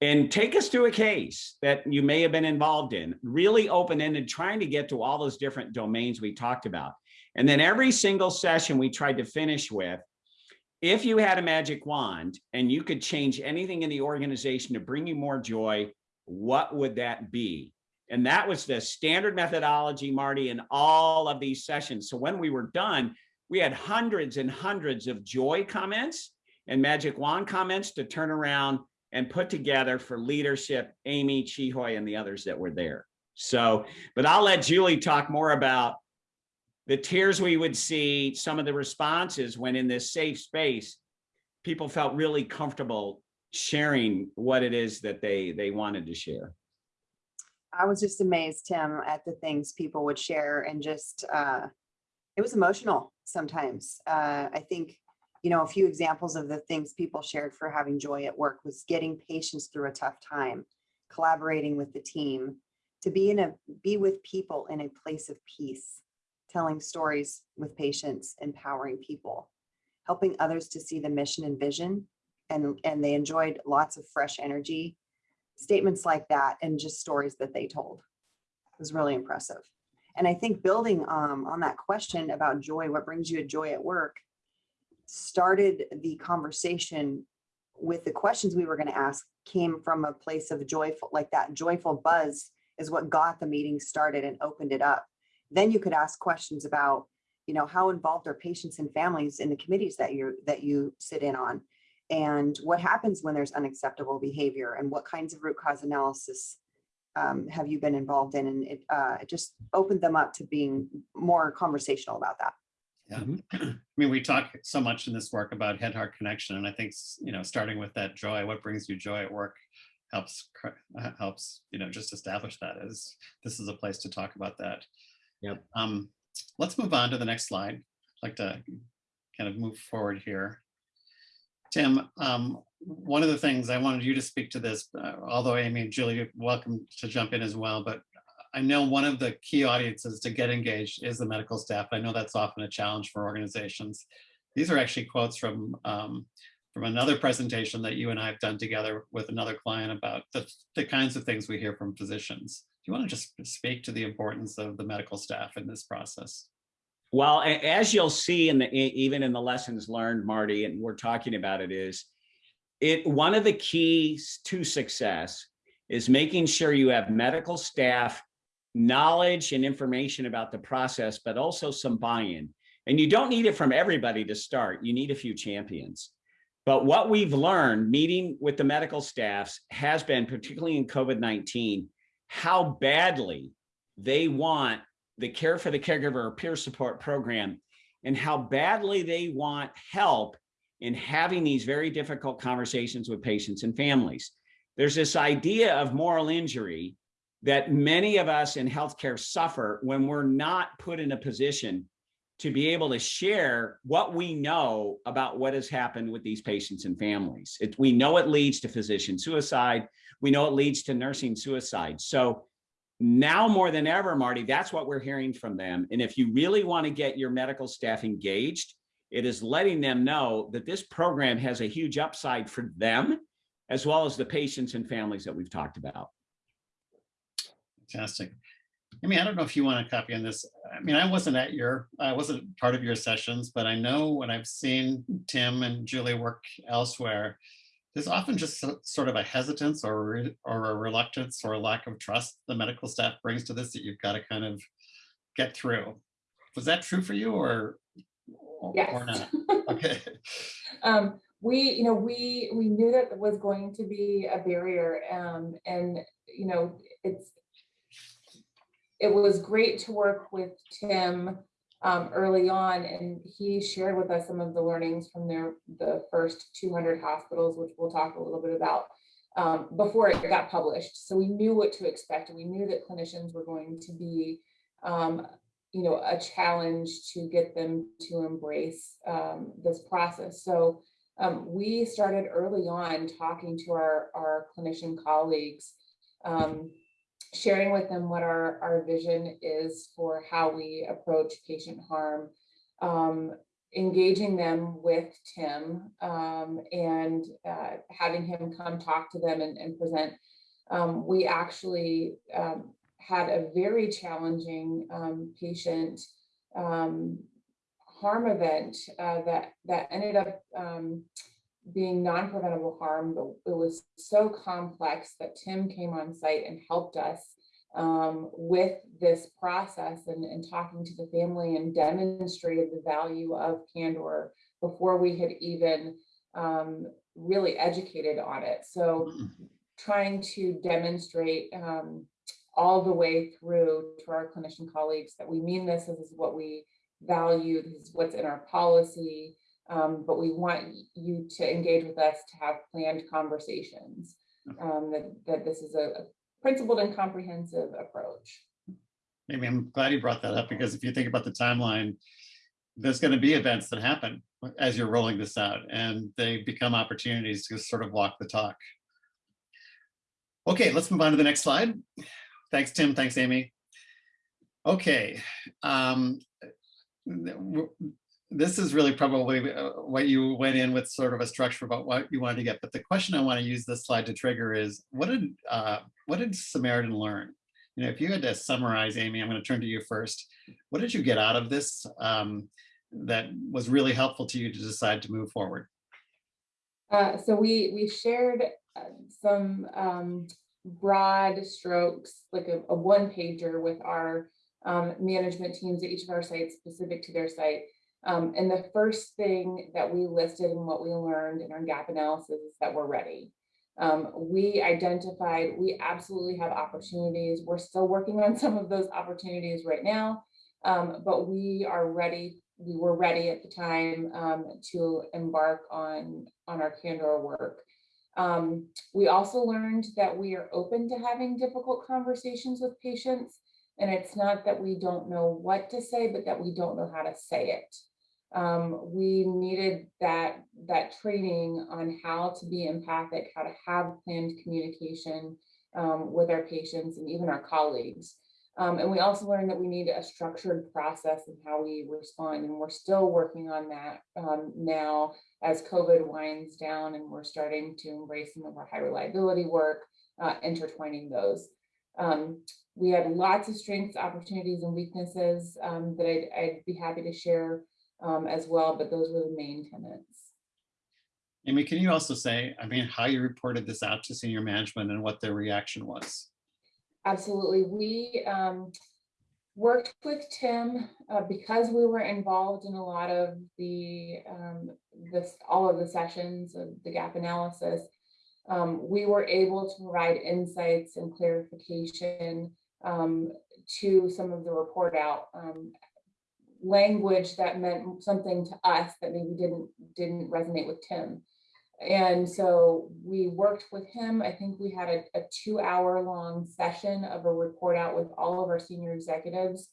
and take us through a case that you may have been involved in, really open-ended, trying to get to all those different domains we talked about. And then every single session we tried to finish with, if you had a magic wand and you could change anything in the organization to bring you more joy, what would that be? And that was the standard methodology, Marty, in all of these sessions. So when we were done, we had hundreds and hundreds of joy comments and magic wand comments to turn around and put together for leadership, Amy, Chihoy, and the others that were there. So, but I'll let Julie talk more about the tears we would see, some of the responses when in this safe space, people felt really comfortable sharing what it is that they they wanted to share. I was just amazed, Tim, at the things people would share and just, uh, it was emotional sometimes. Uh, I think, you know, a few examples of the things people shared for having joy at work was getting patients through a tough time, collaborating with the team, to be in a, be with people in a place of peace, telling stories with patients, empowering people, helping others to see the mission and vision. And, and they enjoyed lots of fresh energy statements like that and just stories that they told It was really impressive. And I think building um, on that question about joy, what brings you a joy at work, started the conversation with the questions we were going to ask came from a place of joyful, like that joyful buzz is what got the meeting started and opened it up. Then you could ask questions about, you know, how involved are patients and families in the committees that you that you sit in on? and what happens when there's unacceptable behavior and what kinds of root cause analysis um, have you been involved in? And it, uh, it just opened them up to being more conversational about that. Yeah. Mhm. I mean, we talk so much in this work about head-heart connection, and I think, you know, starting with that joy, what brings you joy at work helps, uh, helps, you know, just establish that as, this is a place to talk about that. Yep. Um, let's move on to the next slide. I'd like to kind of move forward here. Tim, um, one of the things I wanted you to speak to this, uh, although Amy and Julie, welcome to jump in as well, but I know one of the key audiences to get engaged is the medical staff. I know that's often a challenge for organizations. These are actually quotes from um, from another presentation that you and I have done together with another client about the, the kinds of things we hear from physicians. You want to just speak to the importance of the medical staff in this process? Well, as you'll see in the, even in the lessons learned, Marty, and we're talking about it is, it, one of the keys to success is making sure you have medical staff knowledge and information about the process, but also some buy-in. And you don't need it from everybody to start. You need a few champions. But what we've learned meeting with the medical staffs has been, particularly in COVID-19, how badly they want the care for the caregiver or peer support program and how badly they want help in having these very difficult conversations with patients and families. There's this idea of moral injury that many of us in healthcare suffer when we're not put in a position to be able to share what we know about what has happened with these patients and families. It, we know it leads to physician suicide. We know it leads to nursing suicide. So now more than ever, Marty, that's what we're hearing from them. And if you really want to get your medical staff engaged, it is letting them know that this program has a huge upside for them, as well as the patients and families that we've talked about. Fantastic. I mean, I don't know if you want to copy on this. I mean, I wasn't at your, I wasn't part of your sessions, but I know when I've seen Tim and Julie work elsewhere, there's often just sort of a hesitance or, or a reluctance or a lack of trust the medical staff brings to this that you've got to kind of get through. Was that true for you or, Yes. or not? Okay. Um, we, you know, we, we knew that was going to be a barrier, um, and, you know, it's, it was great to work with Tim, um, early on, and he shared with us some of the learnings from their, the first two hundred hospitals, which we'll talk a little bit about, um, before it got published. So we knew what to expect, and we knew that clinicians were going to be, um, you know, a challenge to get them to embrace, um, this process. So, um, we started early on talking to our, our clinician colleagues, um, sharing with them what our, our vision is for how we approach patient harm, um, engaging them with Tim, um, and, uh, having him come talk to them and, and present. Um, we actually, um, had a very challenging, um, patient, um, harm event, uh, that, that ended up, being non-preventable harm, but it was so complex that Tim came on site and helped us um, with this process and, and talking to the family and demonstrated the value of candor before we had even um, really educated on it. So trying to demonstrate um, all the way through to our clinician colleagues that we mean this, this is what we value, this is what's in our policy, um, but we want you to engage with us to have planned conversations. Um, that, that this is a a principled and comprehensive approach. Maybe I'm glad you brought that up because if you think about the timeline, there's going to be events that happen as you're rolling this out and they become opportunities to sort of walk the talk. Okay, let's move on to the next slide. Thanks, Tim. Thanks, Amy. Okay. um, This is really probably uh, what you went in with sort of a structure about what you wanted to get. But the question I want to use this slide to trigger is what did uh, what did Samaritan learn? You know, if you had to summarize, Amy, I'm going to turn to you first. What did you get out of this um, that was really helpful to you to decide to move forward? Uh, so we, we shared uh, some um, broad strokes, like a, a one pager with our um, management teams at each of our sites specific to their site. Um, and the first thing that we listed and what we learned in our gap analysis is that we're ready. Um, we identified, we absolutely have opportunities. We're still working on some of those opportunities right now, um, but we are ready we were ready at the time um, to embark on, on our candor work. Um, we also learned that we are open to having difficult conversations with patients. And it's not that we don't know what to say, but that we don't know how to say it. Um, we needed that, that training on how to be empathic, how to have planned communication um, with our patients and even our colleagues. Um, and we also learned that we need a structured process in how we respond, and we're still working on that um, now as COVID winds down and we're starting to embrace some of our high reliability work, uh, intertwining those. Um, we had lots of strengths, opportunities, and weaknesses um, that I'd, I'd be happy to share um, as well, but those were the main tenets. Amy, can you also say, I mean, how you reported this out to senior management and what their reaction was? Absolutely. We um, worked with Tim uh, because we were involved in a lot of the um, this all of the sessions of the gap analysis. Um, we were able to provide insights and clarification um, to some of the report out um, language that meant something to us that maybe didn't didn't resonate with Tim. And so we worked with him. I think we had a, a two hour long session of a report out with all of our senior executives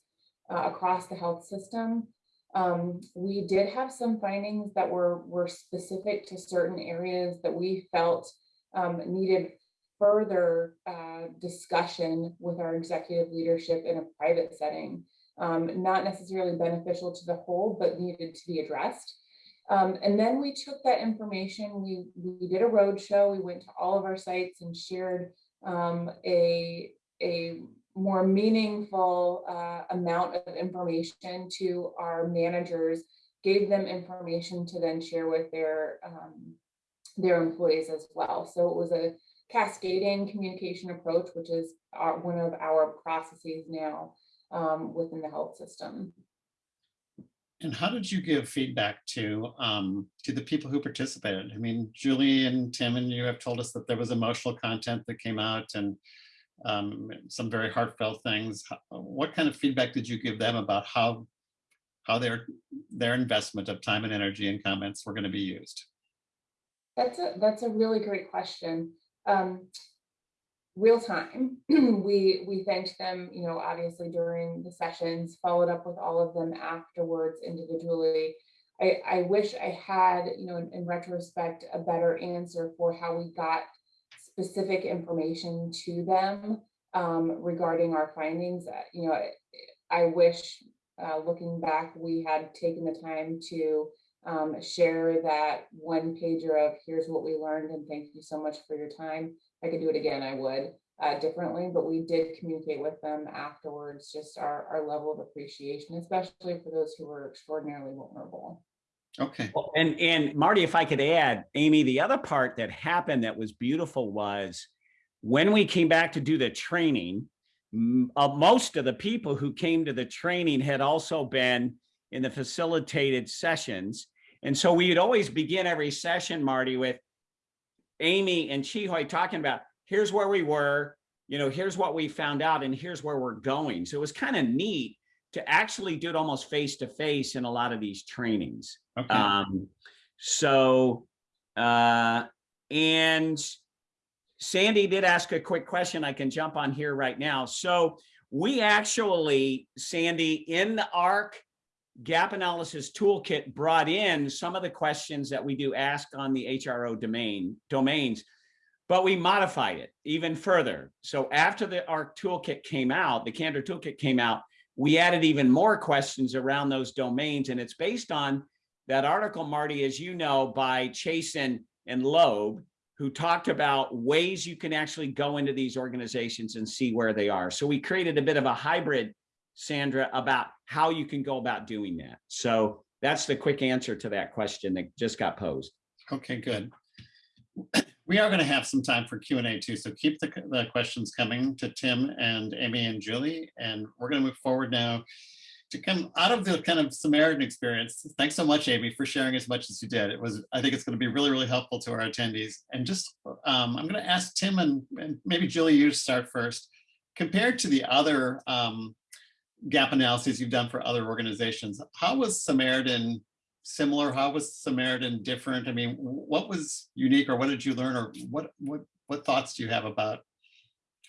uh, across the health system. Um, we did have some findings that were, were specific to certain areas that we felt um, needed further uh, discussion with our executive leadership in a private setting. Um, not necessarily beneficial to the whole, but needed to be addressed. Um, and then we took that information, we, we did a roadshow, we went to all of our sites and shared um, a, a more meaningful uh, amount of information to our managers, gave them information to then share with their, um, their employees as well. So it was a cascading communication approach, which is our, one of our processes now um, within the health system. And how did you give feedback to um, to the people who participated? I mean, Julie and Tim and you have told us that there was emotional content that came out and um, some very heartfelt things. What kind of feedback did you give them about how how their their investment of time and energy and comments were going to be used? That's a, that's a really great question. Um, real time, we, we thanked them, you know, obviously during the sessions, followed up with all of them afterwards individually. I, I wish I had, you know, in, in retrospect, a better answer for how we got specific information to them um, regarding our findings. Uh, You know, I, I wish, uh, looking back, we had taken the time to um, share that one pager of here's what we learned and thank you so much for your time. If I could do it again, I would uh, differently, but we did communicate with them afterwards, just our, our level of appreciation, especially for those who were extraordinarily vulnerable. Okay, Well, And, and Marty, if I could add, Amy, the other part that happened that was beautiful was when we came back to do the training, uh, most of the people who came to the training had also been in the facilitated sessions. And so we'd always begin every session, Marty, with Amy and Chihoy talking about, here's where we were, you know, here's what we found out and here's where we're going. So it was kind of neat to actually do it almost face to face in a lot of these trainings. okay. Um, so, uh, and Sandy did ask a quick question. I can jump on here right now. So we actually, Sandy, in the AHRQ gap analysis toolkit brought in some of the questions that we do ask on the HRO domain domains, but we modified it even further. So after the AHRQ toolkit came out, the Candor toolkit came out, we added even more questions around those domains, and it's based on that article, Marty, as you know, by Chassin and Loeb, who talked about ways you can actually go into these organizations and see where they are. So we created a bit of a hybrid, Sandra, about how you can go about doing that. So that's the quick answer to that question that just got posed. Okay, good. We are going to have some time for Q and A too, so keep the, the questions coming to Tim and Amy and Julie, and we're going to move forward now to come out of the kind of Samaritan experience. Thanks so much, Amy, for sharing as much as you did. It was, I think it's going to be really, really helpful to our attendees. And just, um, I'm going to ask Tim and, and maybe Julie, you start first. Compared to the other um, gap analyses you've done for other organizations. How was Samaritan similar? How was Samaritan different? I mean, what was unique or what did you learn or what, what, what thoughts do you have about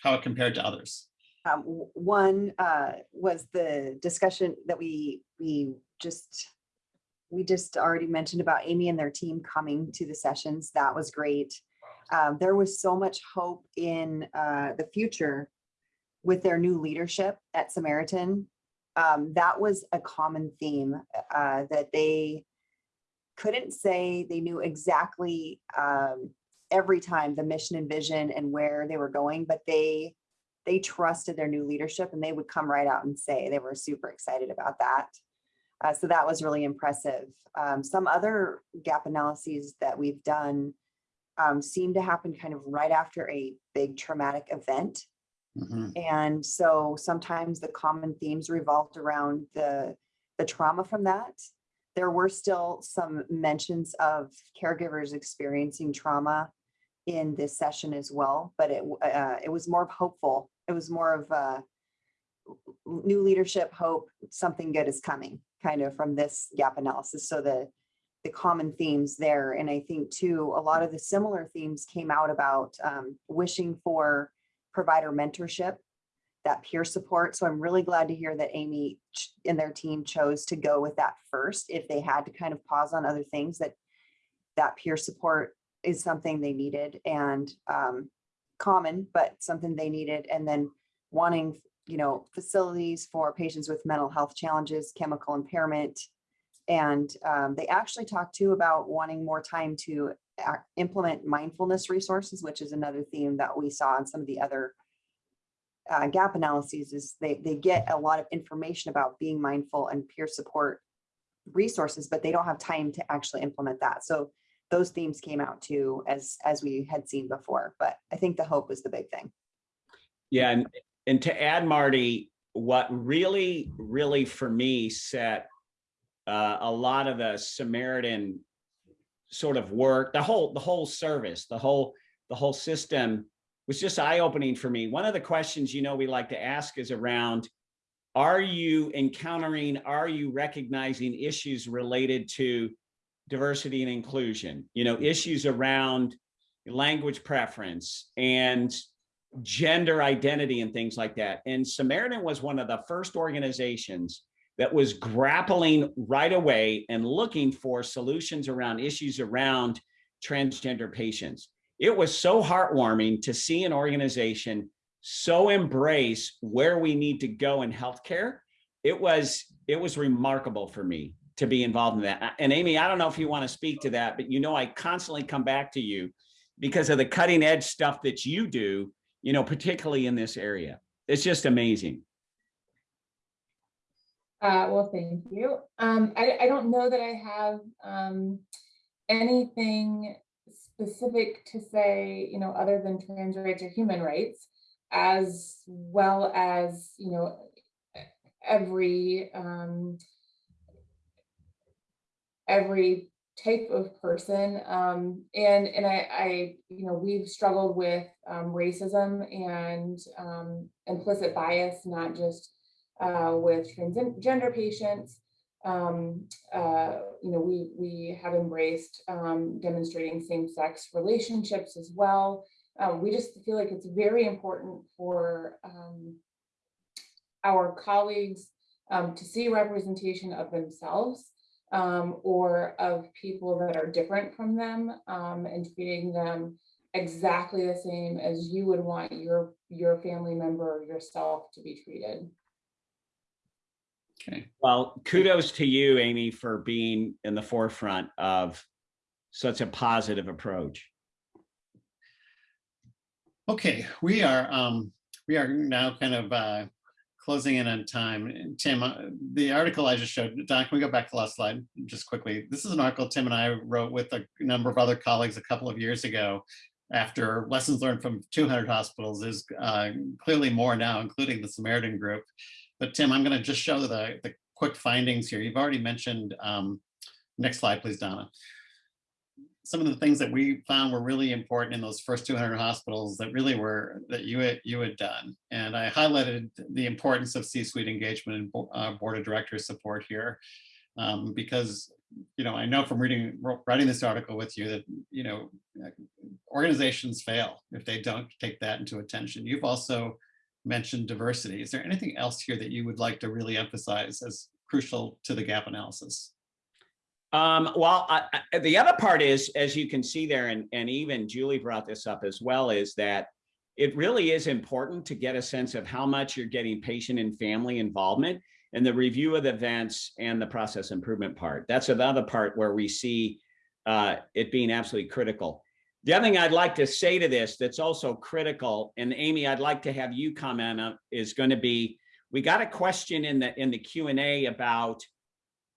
how it compared to others? Um, one, uh, was the discussion that we, we just, we just already mentioned about Amy and their team coming to the sessions. That was great. Um, there was so much hope in, uh, the future with their new leadership at Samaritan. Um, that was a common theme, uh, that they couldn't say they knew exactly, um, every time the mission and vision and where they were going, but they, they trusted their new leadership and they would come right out and say they were super excited about that. Uh, so that was really impressive. Um, some other gap analyses that we've done um, seem to happen kind of right after a big traumatic event. Mhm. And so sometimes the common themes revolved around the, the trauma from that. There were still some mentions of caregivers experiencing trauma in this session as well, but it, uh, it was more hopeful. It was more of a new leadership, hope, something good is coming, kind of from this gap analysis. So the, the common themes there. And I think too, a lot of the similar themes came out about um, wishing for provider mentorship, that peer support. So I'm really glad to hear that Amy and their team chose to go with that first. If they had to kind of pause on other things that that peer support is something they needed and um, common, but something they needed. And then wanting, you know, facilities for patients with mental health challenges, chemical impairment. And um, they actually talked too about wanting more time to implement mindfulness resources, which is another theme that we saw in some of the other uh, gap analyses is they, they get a lot of information about being mindful and peer support resources, but they don't have time to actually implement that. So those themes came out too, as, as we had seen before, but I think the hope was the big thing. Yeah, and, and to add, Marty, what really, really for me set uh, a lot of the Samaritan sort of work, the whole, the whole service, the whole, the whole system was just eye-opening for me. One of the questions, you know, we like to ask is around, are you encountering, are you recognizing issues related to diversity and inclusion? You know, issues around language preference and gender identity and things like that. And Samaritan was one of the first organizations that was grappling right away and looking for solutions around issues around transgender patients. It was so heartwarming to see an organization so embrace where we need to go in healthcare. It was it was remarkable for me to be involved in that. And Amy, I don't know if you want to speak to that, but you know I constantly come back to you because of the cutting edge stuff that you do, you know, particularly in this area. It's just amazing. Uh, well, thank you. Um, I, I don't know that I have, um, anything specific to say, you know, other than trans rights or human rights, as well as, you know, every, um, every type of person. Um, and, and I, I, you know, we've struggled with, um, racism and, um, implicit bias, not just, uh, with transgender patients. Um, uh, you know, we, we have embraced, um, demonstrating same-sex relationships as well. Uh, we just feel like it's very important for, um, our colleagues, um, to see representation of themselves, um, or of people that are different from them, um, and treating them exactly the same as you would want your, your family member or yourself to be treated. Okay, Well, kudos to you, Amy, for being in the forefront of such a positive approach. okay, we are, um, we are now kind of, uh, closing in on time. Tim, uh, the article I just showed, Don, can we go back to the last slide just quickly? This is an article Tim and I wrote with a number of other colleagues a couple of years ago after lessons learned from 200 hospitals is uh, clearly more now, including the Samaritan group. But Tim, I'm going to just show the, the quick findings here. You've already mentioned, um, next slide, please, Donna. some of the things that we found were really important in those first 200 hospitals that really were that you had you had done. And I highlighted the importance of C-suite engagement and uh, board of directors support here, um, because you know I know from reading writing this article with you that you know organizations fail if they don't take that into attention. You've also mentioned diversity. Is there anything else here that you would like to really emphasize as crucial to the gap analysis? Um, well, I, I- the other part is, as you can see there, and, and even Julie brought this up as well, is that it really is important to get a sense of how much you're getting patient and family involvement and the review of the events and the process improvement part. That's another part where we see uh, it being absolutely critical. The other thing I'd like to say to this that's also critical, and Amy, I'd like to have you comment on, is going to be, we got a question in the in the Q and A about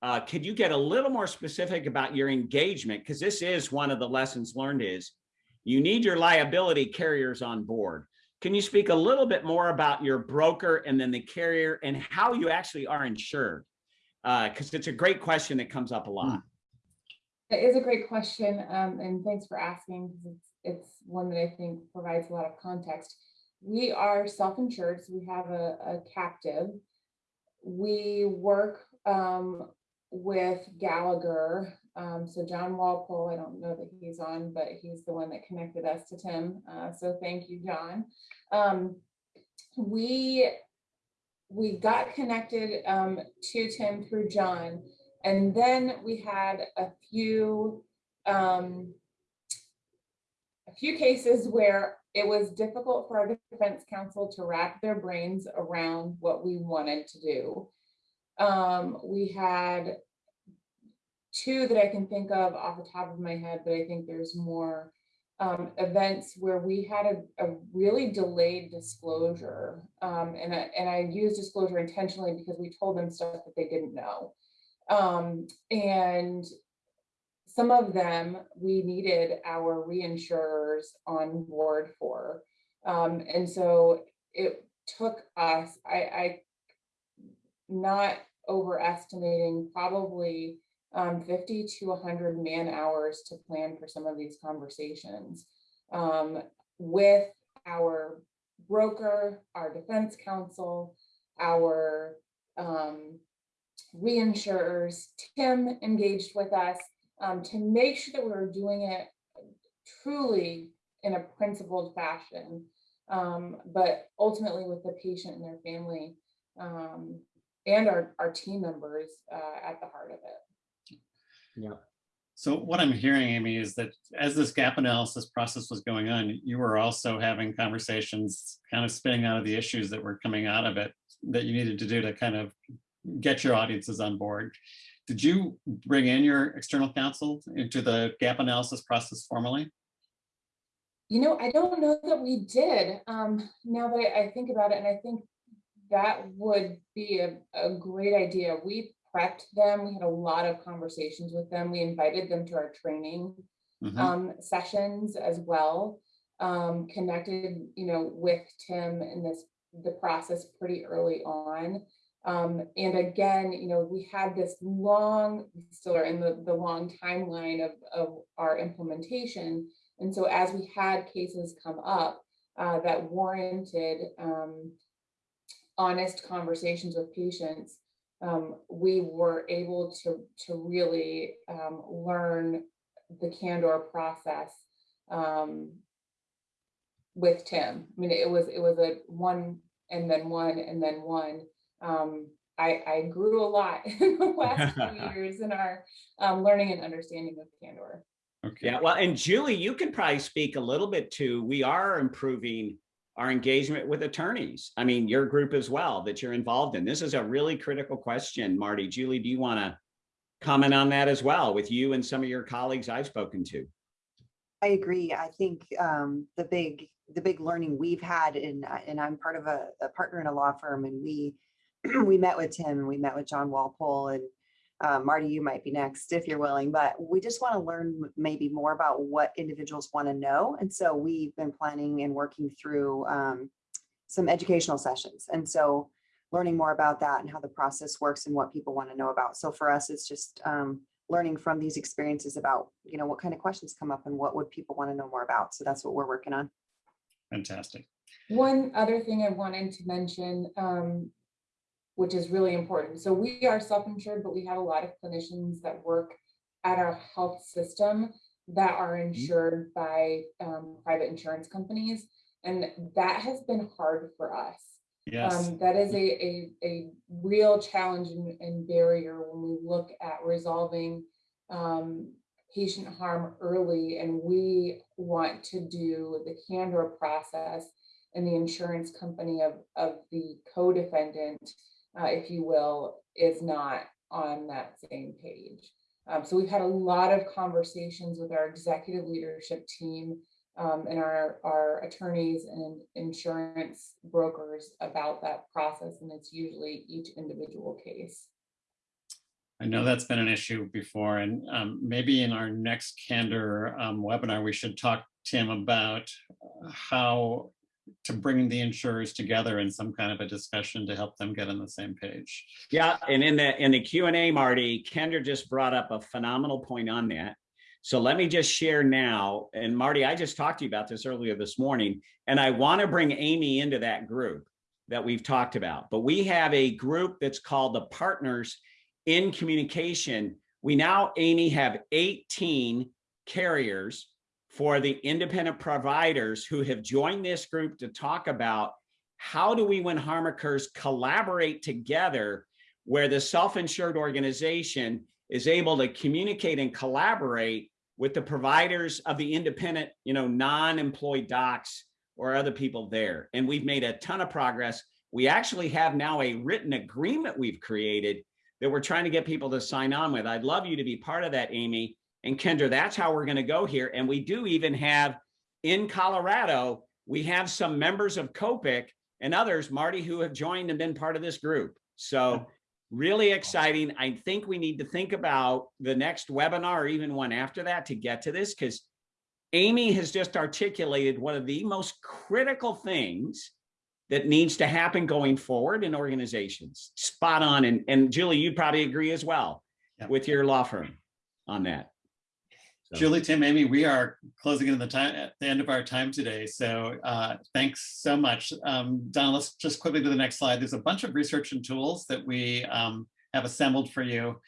uh, could you get a little more specific about your engagement? Because this is one of the lessons learned is you need your liability carriers on board. Can you speak a little bit more about your broker and then the carrier and how you actually are insured? Because it's a great question that comes up a lot. It is a great question, um, and thanks for asking, it's, it's one that I think provides a lot of context. We are self-insured, so we have a, a captive. We work, um, with Gallagher, um, so John Walpole, I don't know that he's on, but he's the one that connected us to Tim, uh, so thank you, John. Um, we, we got connected, um, to Tim through John, and then we had a few, um, a few cases where it was difficult for our defense counsel to wrap their brains around what we wanted to do. Um, we had two that I can think of off the top of my head, but I think there's more um, events where we had a, a really delayed disclosure. Um, and I, and I use disclosure intentionally because we told them stuff that they didn't know. Um, and some of them, we needed our reinsurers on board for. Um, and so it took us, I, I not overestimating, probably um, 50 to 100 man hours to plan for some of these conversations um, with our broker, our defense counsel, our um, reinsurers. Tim engaged with us um, to make sure that we were doing it truly in a principled fashion, um, but ultimately with the patient and their family um, and our, our team members uh, at the heart of it. Yeah. So what I'm hearing, Amy, is that as this gap analysis process was going on, you were also having conversations, kind of spinning out of the issues that were coming out of it that you needed to do to kind of get your audiences on board. Did you bring in your external counsel into the gap analysis process formally? You know, I don't know that we did. Um, now that I think about it, and I think that would be a, a great idea. We prepped them. We had a lot of conversations with them. We invited them to our training Mhm. um, sessions as well. Um, connected, you know, with Tim in this, the process pretty early on. Um, and again, you know, we had this long, still are in the, the long timeline of, of our implementation. And so as we had cases come up uh, that warranted um, honest conversations with patients, um, we were able to, to really um, learn the candor process um, with Tim. I mean, it was, it was a one and then one and then one. Um, I, I grew a lot in the last few years in our um, learning and understanding of candor. Okay. Yeah, well, and Julie, you can probably speak a little bit to, we are improving our engagement with attorneys. I mean, your group as well that you're involved in. This is a really critical question, Marty. Julie, do you want to comment on that as well with you and some of your colleagues I've spoken to? I agree. I think um, the big, the big learning we've had in, and I'm part of a, a partner in a law firm and we, we met with Tim and we met with John Walpole and uh, Marty, you might be next if you're willing, but we just want to learn maybe more about what individuals want to know. And so we've been planning and working through um, some educational sessions. And so learning more about that and how the process works and what people want to know about. So for us, it's just um, learning from these experiences about, you know, what kind of questions come up and what would people want to know more about. So that's what we're working on. Fantastic. One other thing I wanted to mention, um, which is really important. So we are self-insured, but we have a lot of clinicians that work at our health system that are insured by, um, private insurance companies. And that has been hard for us. Yes, Um, that is a, a, a real challenge and, and barrier when we look at resolving, um, patient harm early and we want to do the candor process and the insurance company of, of the co-defendant, uh, if you will, is not on that same page. Um, so we've had a lot of conversations with our executive leadership team um, and our, our attorneys and insurance brokers about that process, and it's usually each individual case. I know that's been an issue before, and um, maybe in our next candor um, webinar, we should talk, Tim, about how to bring the insurers together in some kind of a discussion to help them get on the same page. Yeah, and in the, in the Q and A, Marty, Kendra just brought up a phenomenal point on that. So let me just share now, and Marty, I just talked to you about this earlier this morning, and I want to bring Amy into that group that we've talked about. But we have a group that's called the Partners in Communication. We now, Amy, have 18 carriers for the independent providers who have joined this group to talk about how do we, when harm occurs, collaborate together where the self-insured organization is able to communicate and collaborate with the providers of the independent, you know, non-employed docs or other people there. And we've made a ton of progress. We actually have now a written agreement we've created that we're trying to get people to sign on with. I'd love you to be part of that, Amy. And Kendra, that's how we're going to go here. And we do even have in Colorado, we have some members of COPIC and others, Marty, who have joined and been part of this group. So really exciting. I think we need to think about the next webinar or even one after that to get to this because Amy has just articulated one of the most critical things that needs to happen going forward in organizations. Spot on. And, and Julie, you'd probably agree as well Yep. with your law firm on that. So- Julie, Tim, Amy, we are closing in the time at the end of our time today. So uh, thanks so much. Um, Don, let's just quickly go to the next slide. There's a bunch of research and tools that we um, have assembled for you.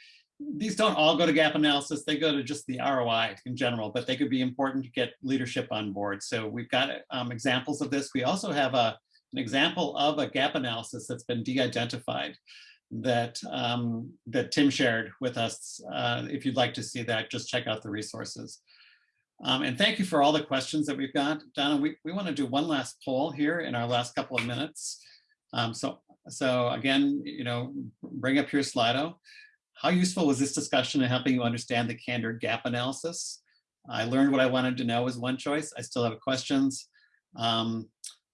These don't all go to gap analysis. They go to just the ROI in general, but they could be important to get leadership on board. So we've got um, examples of this. We also have a, an example of a gap analysis that's been de-identified that um, that Tim shared with us. Uh, if you'd like to see that, just check out the resources. Um, and thank you for all the questions that we've got. Donna, we, we want to do one last poll here in our last couple of minutes. Um, so, so again, you know, bring up your Slido. How useful was this discussion in helping you understand the candor gap analysis? I learned what I wanted to know was one choice. I still have questions. Um,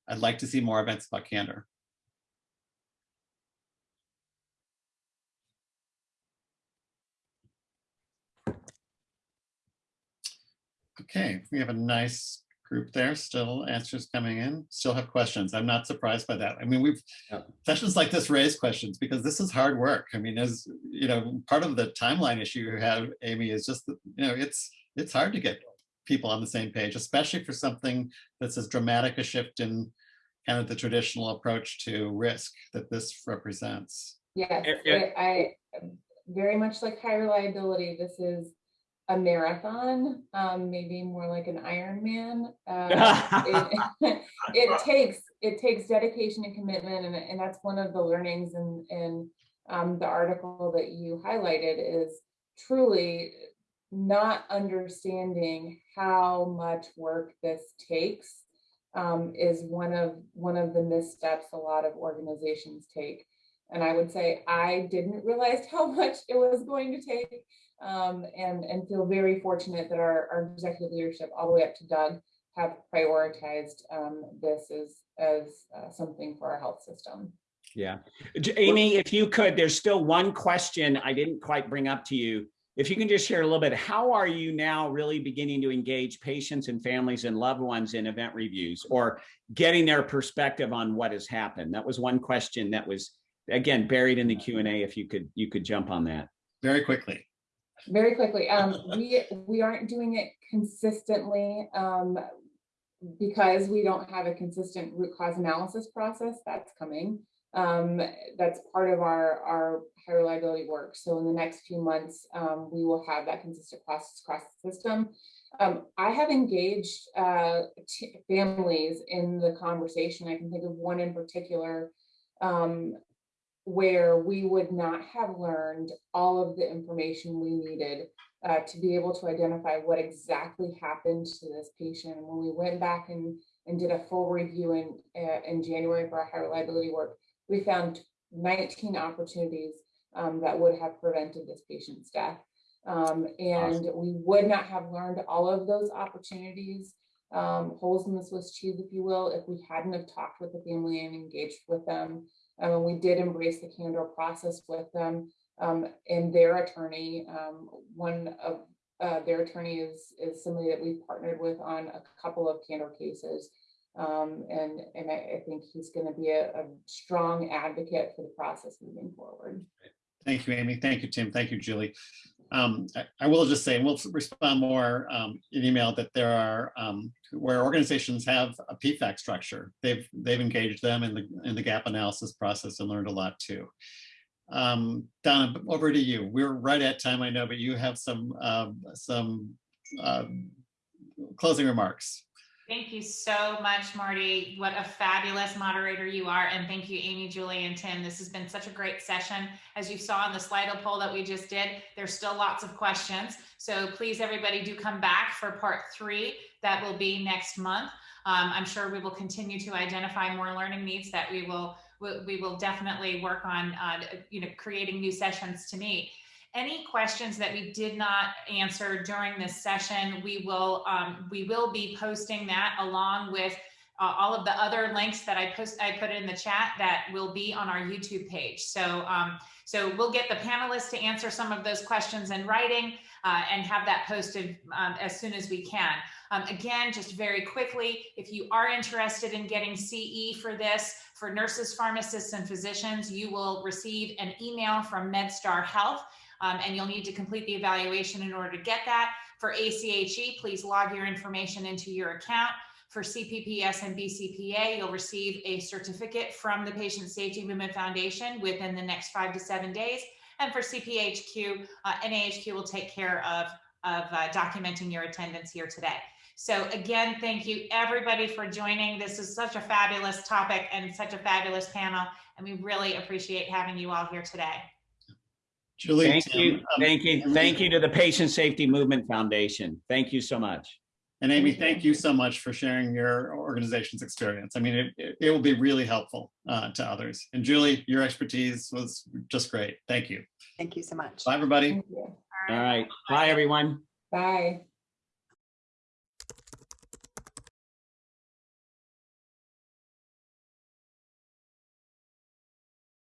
I'd like to see more events about candor. Okay, we have a nice group there, still answers coming in, still have questions. I'm not surprised by that. I mean, we've, Yeah. sessions like this raise questions because this is hard work. I mean, as, you know, part of the timeline issue you have, Amy, is just, that, you know, it's, it's hard to get people on the same page, especially for something that's as dramatic a shift in kind of the traditional approach to risk that this represents. Yes. I, I- very much like high reliability, this is a marathon, um, maybe more like an Ironman. Uh, it, it takes, it takes dedication and commitment, and, and that's one of the learnings in, in um, the article that you highlighted is truly not understanding how much work this takes um, is one of, one of the missteps a lot of organizations take. And I would say I didn't realize how much it was going to take. Um, and, and feel very fortunate that our, our executive leadership, all the way up to Doug, have prioritized um, this as, as uh, something for our health system. Yeah. Amy, if you could, there's still one question I didn't quite bring up to you. If you can just share a little bit, how are you now really beginning to engage patients and families and loved ones in event reviews or getting their perspective on what has happened? That was one question that was, again, buried in the Q and A. If you could, you could jump on that. Very quickly. Very quickly, um, we, we aren't doing it consistently, um, because we don't have a consistent root cause analysis process, that's coming. Um, that's part of our, our high reliability work. So in the next few months, um, we will have that consistent process across the system. Um, I have engaged, uh, families in the conversation. I can think of one in particular, um, where we would not have learned all of the information we needed uh, to be able to identify what exactly happened to this patient. And when we went back and, and did a full review in, uh, in January for our high reliability work, we found 19 opportunities um, that would have prevented this patient's death. Um, and we would not have learned all of those opportunities, um, holes in the Swiss cheese, if you will, if we hadn't have talked with the family and engaged with them. We did embrace the candor process with them um, and their attorney. Um, one of uh, their attorney is is somebody that we've partnered with on a couple of candor cases. Um, and and I, I think he's going to be a, a strong advocate for the process moving forward. Thank you, Amy. Thank you, Tim. Thank you, Julie. Um, I, I will just say, and we'll respond more um, in email that there are um, where organizations have a PFAC structure. They've they've engaged them in the in the gap analysis process and learned a lot too. Um, Donna, over to you. We're right at time, I know, but you have some um, some um, closing remarks. Thank you so much, Marty. What a fabulous moderator you are. And thank you, Amy, Julie, and Tim. This has been such a great session. As you saw in the Slido poll that we just did, there's still lots of questions. So please, everybody do come back for part three. That will be next month. Um, I'm sure we will continue to identify more learning needs that we will we, will definitely work on uh, you know creating new sessions to meet any questions that we did not answer during this session, we will um, we will be posting that along with uh, all of the other links that I post I put in the chat that will be on our YouTube page. So um, so we'll get the panelists to answer some of those questions in writing uh, and have that posted um, as soon as we can. Um, again, just very quickly, if you are interested in getting CE for this, for nurses, pharmacists, and physicians, you will receive an email from MedStar Health um, and you'll need to complete the evaluation in order to get that. For ACHE, please log your information into your account. For CPPS and BCPA, you'll receive a certificate from the Patient Safety Movement Foundation within the next five to seven days. And for CPHQ, uh, NAHQ will take care of, of uh, documenting your attendance here today. So again, thank you everybody for joining. This is such a fabulous topic and such a fabulous panel, and we really appreciate having you all here today. Julie, Thank Tim, you, um, thank you, thank you to the Patient Safety Movement Foundation. Thank you so much. And Amy, Thank you. so much for sharing your organization's experience. I mean, it, it, it will be really helpful uh, to others. And Julie, your expertise was just great. Thank you. Thank you so much. Bye, everybody. Thank you. All right, bye, everyone. Bye.